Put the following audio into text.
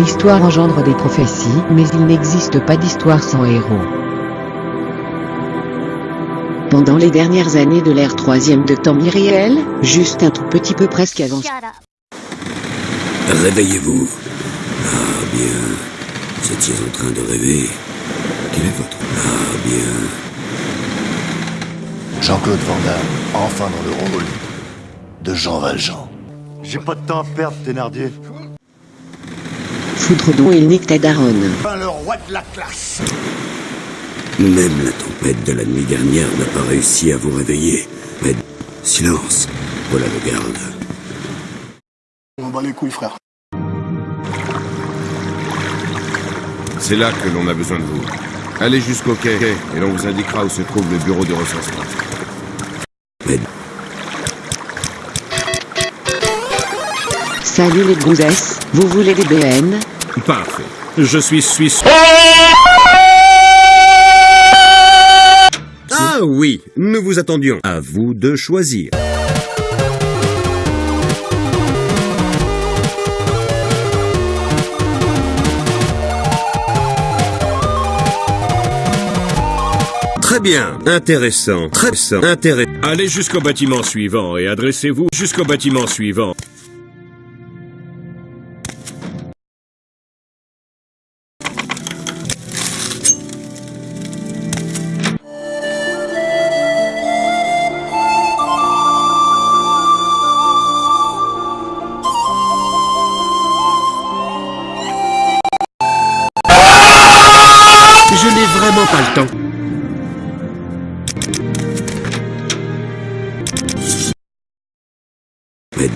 l'histoire engendre des prophéties, mais il n'existe pas d'histoire sans héros. Pendant les dernières années de l'ère troisième de temps irréel, juste un tout petit peu presque avant... Réveillez-vous. Ah bien, vous étiez en train de rêver. Quel est votre... Ah bien... Jean-Claude Van Damme, enfin dans le rôle de Jean Valjean. J'ai pas de temps à perdre, Thénardier. Foutre dont il nique ta daronne. Enfin le roi de la classe Même la tempête de la nuit dernière n'a pas réussi à vous réveiller. Mais... Silence. Voilà le garde. On bat les couilles, frère. C'est là que l'on a besoin de vous. Allez jusqu'au quai et l'on vous indiquera où se trouve le bureau de recensement. Mais... Salut les gonzesses, vous voulez des BN Parfait. Je suis suisse. Ah oui, nous vous attendions. À vous de choisir. Très bien, intéressant, très intéressant, intéressant. Allez jusqu'au bâtiment suivant et adressez-vous jusqu'au bâtiment suivant. Vraiment pas le temps.